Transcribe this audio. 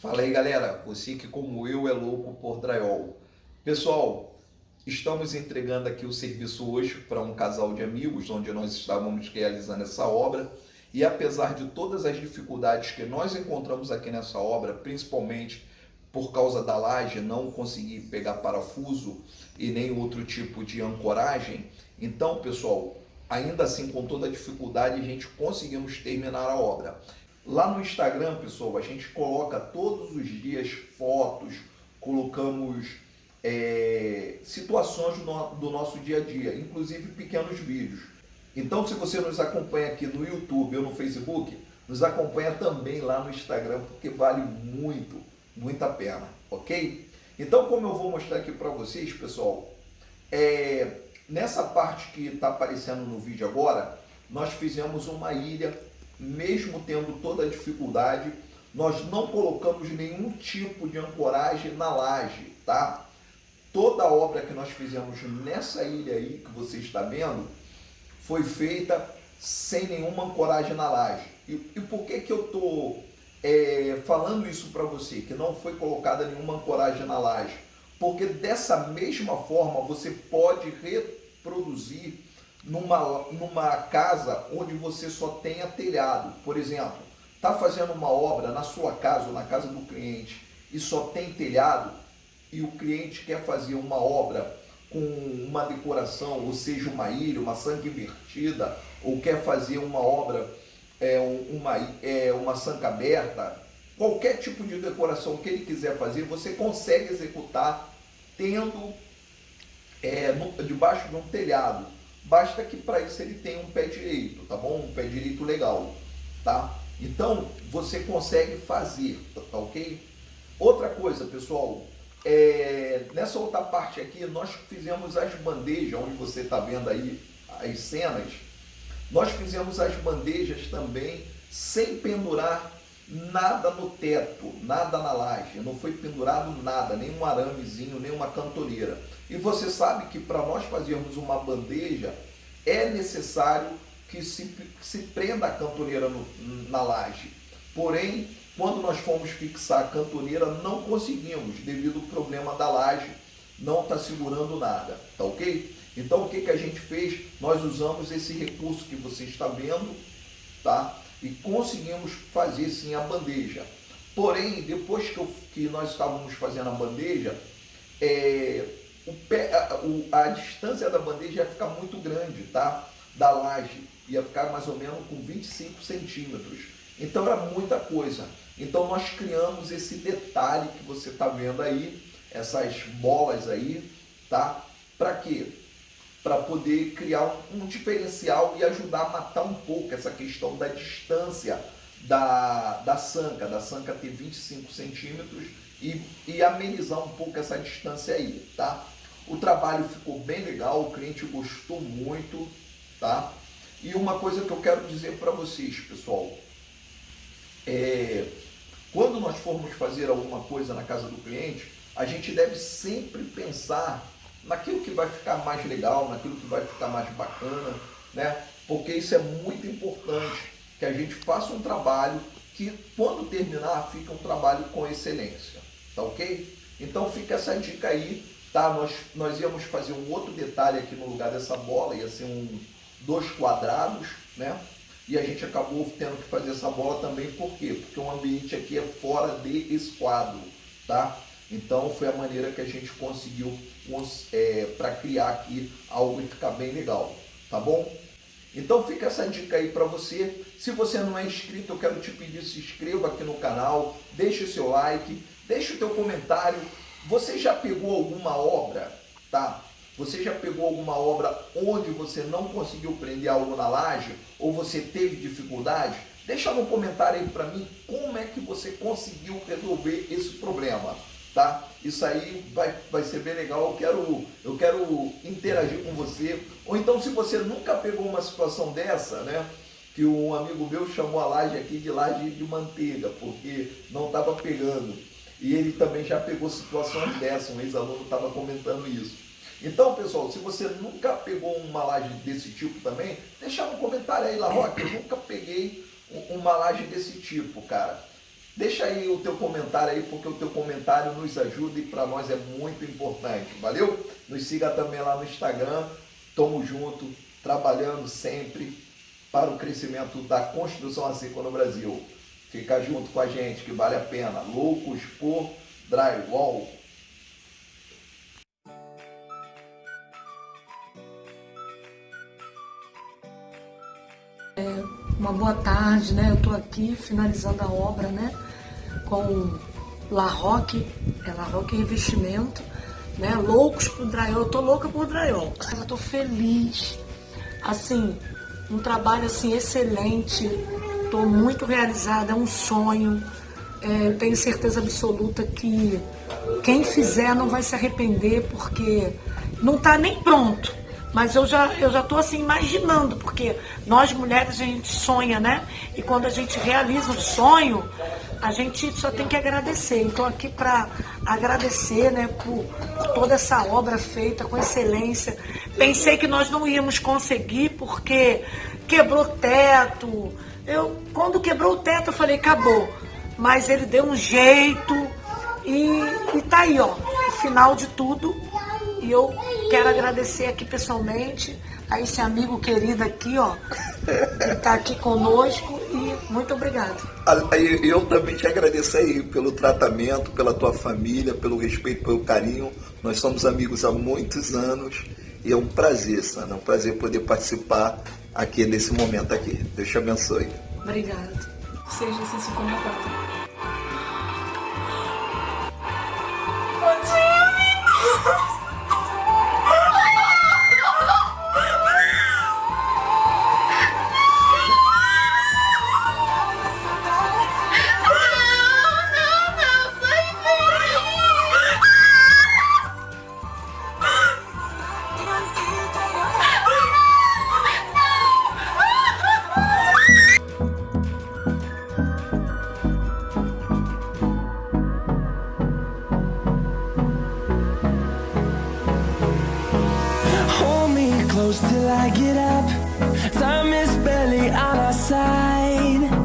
Fala aí galera, você que como eu é louco por drywall. Pessoal, estamos entregando aqui o serviço hoje para um casal de amigos, onde nós estávamos realizando essa obra. E apesar de todas as dificuldades que nós encontramos aqui nessa obra, principalmente por causa da laje não conseguir pegar parafuso e nem outro tipo de ancoragem, então pessoal, ainda assim com toda a dificuldade a gente conseguimos terminar a obra. Lá no Instagram, pessoal, a gente coloca todos os dias fotos, colocamos é, situações do, do nosso dia a dia, inclusive pequenos vídeos. Então, se você nos acompanha aqui no YouTube ou no Facebook, nos acompanha também lá no Instagram, porque vale muito, muito a pena, ok? Então, como eu vou mostrar aqui para vocês, pessoal, é, nessa parte que está aparecendo no vídeo agora, nós fizemos uma ilha mesmo tendo toda a dificuldade, nós não colocamos nenhum tipo de ancoragem na laje, tá? Toda a obra que nós fizemos nessa ilha aí que você está vendo foi feita sem nenhuma ancoragem na laje. E, e por que que eu estou é, falando isso para você, que não foi colocada nenhuma ancoragem na laje? Porque dessa mesma forma você pode reproduzir numa, numa casa onde você só tenha telhado. Por exemplo, está fazendo uma obra na sua casa ou na casa do cliente e só tem telhado e o cliente quer fazer uma obra com uma decoração, ou seja, uma ilha, uma sanca invertida, ou quer fazer uma obra, é, uma, é, uma sanca aberta, qualquer tipo de decoração que ele quiser fazer, você consegue executar tendo é, no, debaixo de um telhado basta que para isso ele tenha um pé direito, tá bom? Um pé direito legal, tá? Então, você consegue fazer, tá, tá ok? Outra coisa, pessoal, é, nessa outra parte aqui, nós fizemos as bandejas, onde você está vendo aí as cenas, nós fizemos as bandejas também sem pendurar nada no teto, nada na laje, não foi pendurado nada, nem um aramezinho, nem uma cantoneira. E você sabe que para nós fazermos uma bandeja, é necessário que se, se prenda a cantoneira no, na laje. Porém, quando nós fomos fixar a cantoneira, não conseguimos, devido ao problema da laje, não está segurando nada, tá ok? Então, o que, que a gente fez? Nós usamos esse recurso que você está vendo, tá? E conseguimos fazer sim a bandeja. Porém, depois que, eu, que nós estávamos fazendo a bandeja, é, o pé, a, o, a distância da bandeja ia ficar muito grande, tá? Da laje, ia ficar mais ou menos com 25 centímetros. Então era muita coisa. Então nós criamos esse detalhe que você está vendo aí, essas bolas aí, tá? Para quê? Para poder criar um, um diferencial e ajudar a matar um pouco essa questão da distância da, da sanca, da sanca ter 25 centímetros e, e amenizar um pouco essa distância aí, tá? O trabalho ficou bem legal, o cliente gostou muito, tá? E uma coisa que eu quero dizer para vocês, pessoal, é, quando nós formos fazer alguma coisa na casa do cliente, a gente deve sempre pensar naquilo que vai ficar mais legal, naquilo que vai ficar mais bacana, né? Porque isso é muito importante, que a gente faça um trabalho que quando terminar fica um trabalho com excelência, tá ok? Então fica essa dica aí Tá? Nós, nós íamos fazer um outro detalhe aqui no lugar dessa bola, ia ser um, dois quadrados, né? E a gente acabou tendo que fazer essa bola também, por quê? Porque o ambiente aqui é fora de esquadro, tá? Então foi a maneira que a gente conseguiu é, para criar aqui algo e ficar bem legal, tá bom? Então fica essa dica aí para você. Se você não é inscrito, eu quero te pedir, se inscreva aqui no canal, deixe o seu like, deixe o teu comentário, você já pegou alguma obra, tá? Você já pegou alguma obra onde você não conseguiu prender algo na laje ou você teve dificuldade? Deixa no comentário aí para mim como é que você conseguiu resolver esse problema, tá? Isso aí vai, vai ser bem legal, eu quero, eu quero interagir com você. Ou então se você nunca pegou uma situação dessa, né? Que um amigo meu chamou a laje aqui de laje de manteiga, porque não estava pegando. E ele também já pegou situações dessas, um ex-aluno estava comentando isso. Então, pessoal, se você nunca pegou uma laje desse tipo também, deixa no comentário aí, La Roque, eu nunca peguei uma laje desse tipo, cara. Deixa aí o teu comentário aí, porque o teu comentário nos ajuda e para nós é muito importante. Valeu? Nos siga também lá no Instagram. Tamo junto, trabalhando sempre para o crescimento da construção a seco no Brasil. Fica junto com a gente que vale a pena. Loucos por Drywall. É, uma boa tarde, né? Eu estou aqui finalizando a obra, né? Com La Roque, é La Roque Revestimento, né? Loucos por drywall, eu tô louca por drywall. Eu tô feliz, assim, um trabalho assim excelente, tô muito realizada, é um sonho. É, tenho certeza absoluta que quem fizer não vai se arrepender, porque não tá nem pronto mas eu já, eu já tô assim imaginando, porque nós mulheres a gente sonha, né? E quando a gente realiza o sonho, a gente só tem que agradecer. Então aqui para agradecer, né, por, por, toda essa obra feita com excelência. Pensei que nós não íamos conseguir porque quebrou teto. Eu quando quebrou o teto eu falei acabou, mas ele deu um jeito e, e tá aí, ó, o final de tudo e eu quero agradecer aqui pessoalmente a esse amigo querido aqui, ó, que está aqui conosco e muito obrigado. Eu também te agradeço aí pelo tratamento, pela tua família, pelo respeito, pelo carinho. Nós somos amigos há muitos anos e é um prazer, Sana, é um prazer poder participar aqui nesse momento aqui. Deus te abençoe. Obrigado. Seja assim se for close till I get up. Time is barely on our side